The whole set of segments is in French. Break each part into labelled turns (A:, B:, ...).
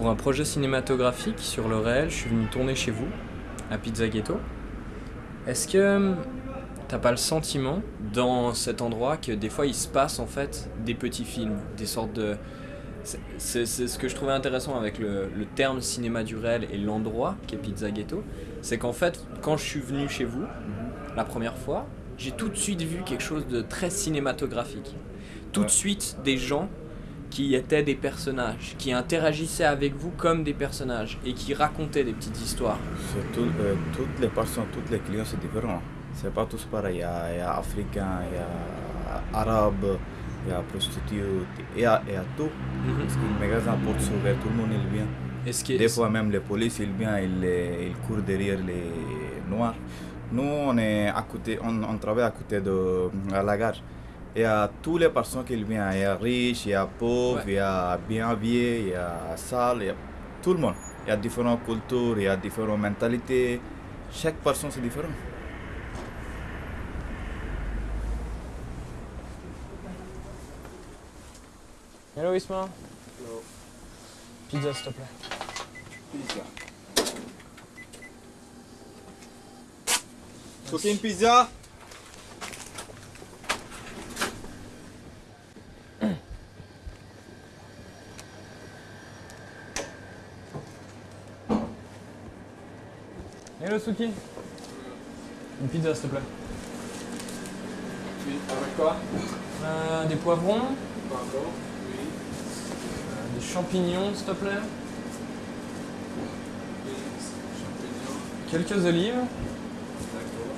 A: Pour un projet cinématographique sur le réel, je suis venu tourner chez vous, à Pizza Ghetto. Est-ce que t'as pas le sentiment dans cet endroit que des fois il se passe en fait des petits films, des sortes de. c'est- ce que je trouvais intéressant avec le, le terme cinéma du réel et l'endroit qui est Pizza Ghetto, c'est qu'en fait quand je suis venu chez vous la première fois, j'ai tout de suite vu quelque chose de très cinématographique. Tout de suite des gens qui étaient des personnages, qui interagissaient avec vous comme des personnages et qui racontaient des petites histoires.
B: Euh, toutes les personnes, tous les clients, c'est différent. C'est pas tous pareil. Il y a, il y a africains, il y a arabes, il y a prostituées, il y a, il y a tout. Parce que le magasin porte ouvert, tout le monde il vient.
A: Est-ce que
B: Des fois même les polices ils viennent, ils, ils courent derrière les noirs. Nous on est à côté, on, on travaille à côté de à la gare. Il y a toutes les personnes qui viennent. Il y a riches, il y a pauvres,
A: Ouais.
B: il y a bien habillés, il y a sales, il y a tout le monde. Il y a différentes cultures, il y a différentes mentalités. Chaque personne c'est différent.
A: Hello Isma Pizza s'il te plaît.
B: Cooking pizza?
A: Hello Suki Une pizza s'il te plaît.
C: Avec quoi?
A: Euh, des poivrons,
C: Oui.
A: euh, des champignons s'il te plaît,
C: Oui. Champignons.
A: quelques olives,
C: D'accord.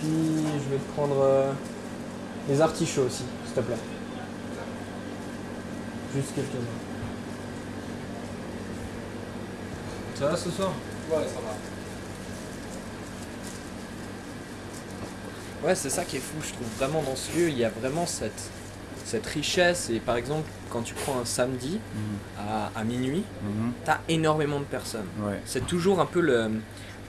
A: puis je vais te prendre euh, des artichauts aussi s'il te plaît. Juste quelques-uns. Ça va ce soir?
C: Ouais, ça va.
A: Ouais, c'est ça qui est fou, je trouve vraiment dans ce lieu, il y a vraiment cette, cette richesse. Et par exemple, quand tu prends un samedi à, à minuit, t'as énormément de personnes.
B: Ouais.
A: C'est toujours un peu le,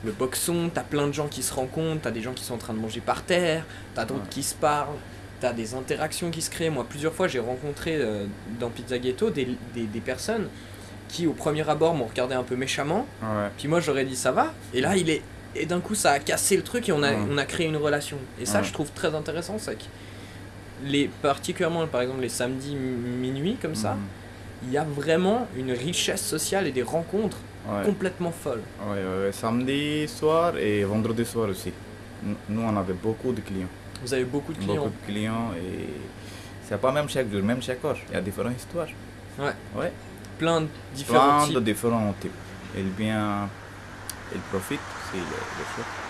A: le boxon, t'as plein de gens qui se rencontrent, t'as des gens qui sont en train de manger par terre, t'as d'autres
B: Ouais.
A: qui se parlent, t'as des interactions qui se créent. Moi, plusieurs fois, j'ai rencontré euh, dans Pizza Ghetto des, des, des personnes qui, au premier abord, m'ont regardé un peu méchamment.
B: Ouais.
A: Puis moi j'aurais dit ça va et là il est et d'un coup ça a cassé le truc et on a,
B: Ouais.
A: on a créé une relation et ça
B: Ouais.
A: je trouve très intéressant c'est que les particulièrement par exemple les samedis mi- minuit comme ça
B: Mhm.
A: il y a vraiment une richesse sociale et des rencontres complètement folles
B: Ouais. Samedi soir et vendredi soir aussi. Nous, on avait beaucoup de clients.
A: vous avez beaucoup de clients
B: Beaucoup de clients et c'est pas même chaque jour, même chaque heure. Il y a différentes histoires.
A: Ouais.
B: Ouais.
A: Plein de différents
B: Plein
A: types
B: de différents types. Il vient, il profite, c'est le, le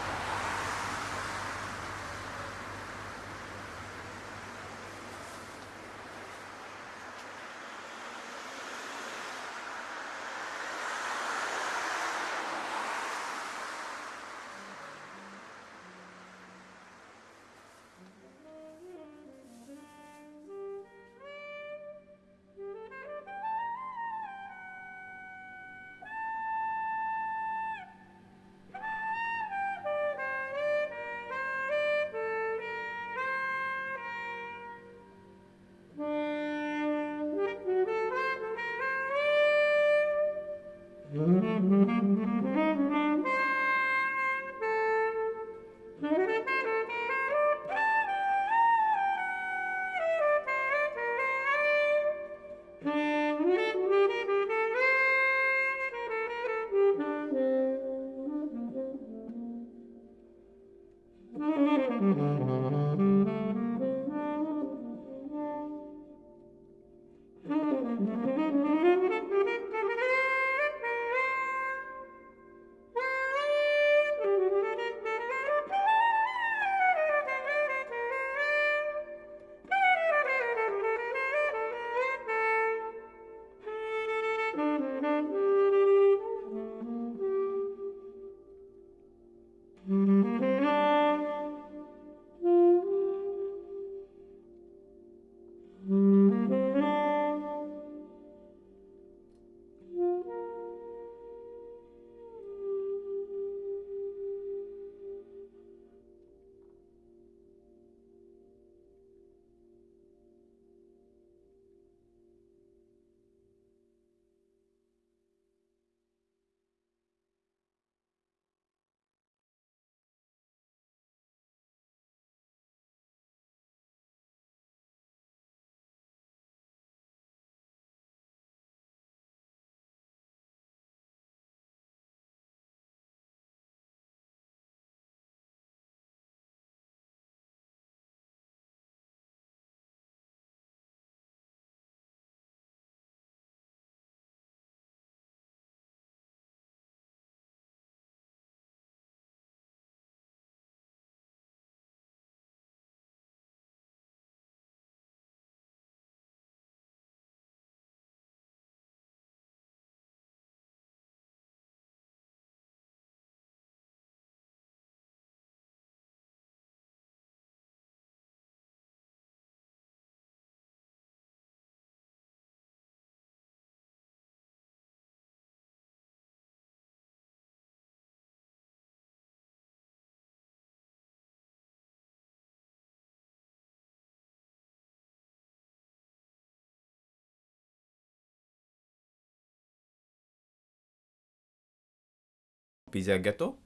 B: ビジャギャと